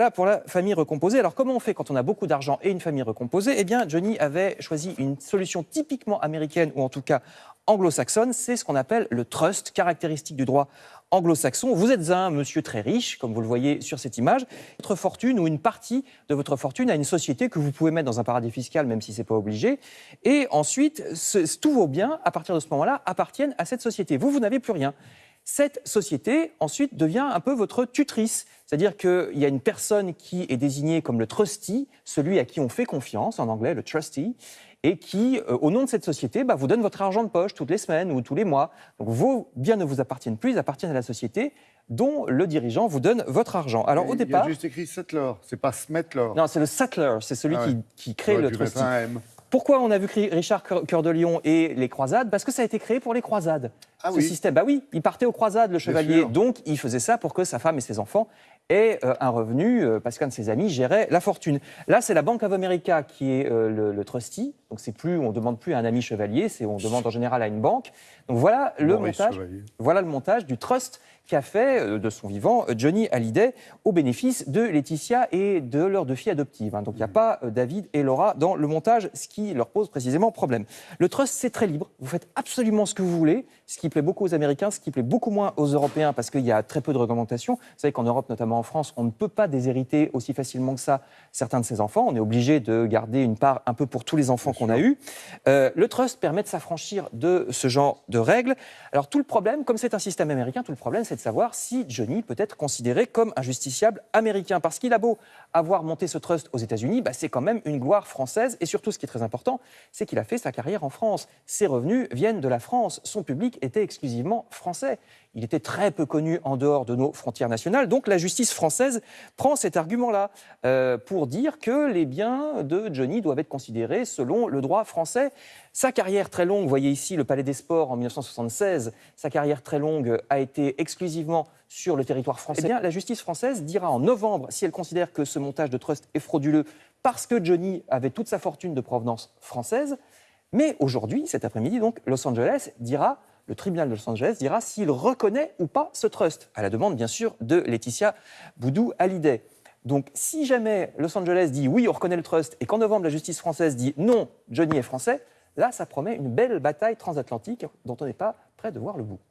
Voilà pour la famille recomposée. Alors comment on fait quand on a beaucoup d'argent et une famille recomposée? Eh bien, Johnny avait choisi une solution typiquement américaine ou en tout cas anglo-saxonne. C'est ce qu'on appelle le trust, caractéristique du droit anglo-saxon. Vous êtes un monsieur très riche, comme vous le voyez sur cette image. Votre fortune ou une partie de votre fortune a une société que vous pouvez mettre dans un paradis fiscal, même si ce n'est pas obligé. Et ensuite, tous vos biens, à partir de ce moment-là, appartiennent à cette société. Vous, vous n'avez plus rien cette société ensuite devient un peu votre tutrice. C'est-à-dire qu'il y a une personne qui est désignée comme le trustee, celui à qui on fait confiance, en anglais le trustee, et qui, euh, au nom de cette société, bah, vous donne votre argent de poche toutes les semaines ou tous les mois. Donc vos biens ne vous appartiennent plus, ils appartiennent à la société dont le dirigeant vous donne votre argent. Alors au départ... Il y a juste écrit settler, c'est pas smettler. Non, c'est le settler, c'est celui ah qui, crée le trustee. Pourquoi on a vu Richard Cœur de Lion et les croisades? Parce que ça a été créé pour les croisades. Ah ce système, bah oui, il partait aux croisades, le chevalier. Donc, il faisait ça pour que sa femme et ses enfants aient euh, un revenu, euh, parce qu'un de ses amis gérait la fortune. Là, c'est la Bank of America qui est euh, le, trustee. Donc, c'est plus, on demande plus à un ami chevalier, c'est on demande en général à une banque. Donc, voilà le montage. Voilà le montage du trust qu'a fait de son vivant Johnny Hallyday au bénéfice de Laetitia et de leurs deux filles adoptives. Hein. Donc, il n'y a pas David et Laura dans le montage, ce qui leur pose précisément problème. Le trust, c'est très libre. Vous faites absolument ce que vous voulez, ce qui plaît beaucoup aux Américains, ce qui plaît beaucoup moins aux Européens parce qu'il y a très peu de réglementations. Vous savez qu'en Europe, notamment en France, on ne peut pas déshériter aussi facilement que ça certains de ses enfants. On est obligé de garder une part un peu pour tous les enfants qu'on a eus. Euh, le trust permet de s'affranchir de ce genre de règles. Alors tout le problème, comme c'est un système américain, tout le problème, c'est de savoir si Johnny peut être considéré comme un justiciable américain. Parce qu'il a beau avoir monté ce trust aux États-Unis, bah, c'est quand même une gloire française. Et surtout, ce qui est très important, c'est qu'il a fait sa carrière en France. Ses revenus viennent de la France. Son public était exclusivement français. Il était très peu connu en dehors de nos frontières nationales. Donc la justice française prend cet argument-là euh, pour dire que les biens de Johnny doivent être considérés selon le droit français. Sa carrière très longue, vous voyez ici le Palais des Sports en 1976, sa carrière très longue a été exclusivement sur le territoire français. Eh bien, la justice française dira en novembre si elle considère que ce montage de trust est frauduleux parce que Johnny avait toute sa fortune de provenance française. Mais aujourd'hui, cet après-midi, donc, Los Angeles dira le tribunal de Los Angeles dira s'il reconnaît ou pas ce trust, à la demande bien sûr de Laetitia Boudou Hallyday. Donc si jamais Los Angeles dit oui, on reconnaît le trust, et qu'en novembre la justice française dit non, Johnny est français, là ça promet une belle bataille transatlantique dont on n'est pas prêt de voir le bout.